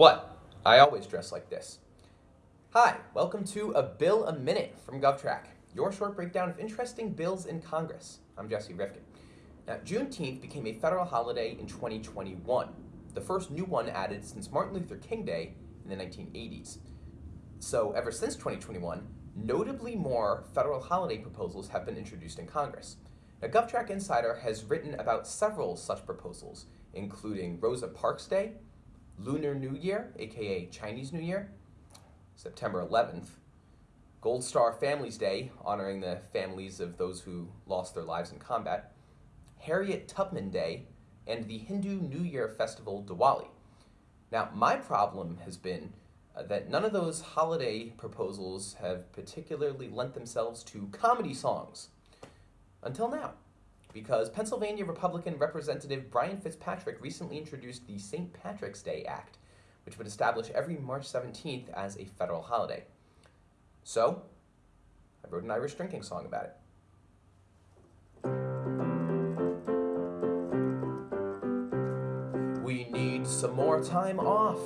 What? I always dress like this. Hi, welcome to A Bill a Minute from GovTrack, your short breakdown of interesting bills in Congress. I'm Jesse Rifkin. Now, Juneteenth became a federal holiday in 2021, the first new one added since Martin Luther King Day in the 1980s. So, ever since 2021, notably more federal holiday proposals have been introduced in Congress. Now, GovTrack Insider has written about several such proposals, including Rosa Parks Day, Lunar New Year, aka Chinese New Year, September 11th, Gold Star Families Day, honoring the families of those who lost their lives in combat, Harriet Tubman Day, and the Hindu New Year festival Diwali. Now, my problem has been uh, that none of those holiday proposals have particularly lent themselves to comedy songs. Until now because Pennsylvania Republican Representative Brian Fitzpatrick recently introduced the St. Patrick's Day Act, which would establish every March 17th as a federal holiday. So, I wrote an Irish drinking song about it. We need some more time off.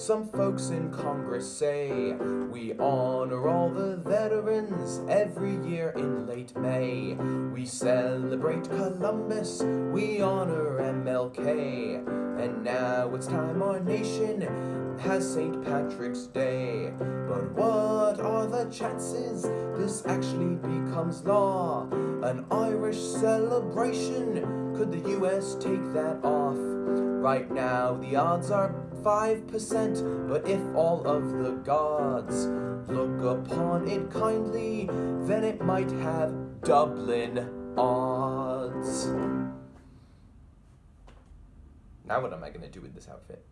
Some folks in Congress say we honor all the veterans every year in late May. We celebrate Columbus, we honor MLK. And now it's time our nation has St. Patrick's Day. But what are the chances this actually becomes law? An Irish celebration, could the US take that off? Right now the odds are 5%, but if all of the gods look upon it kindly, then it might have Dublin odds. Now what am I going to do with this outfit?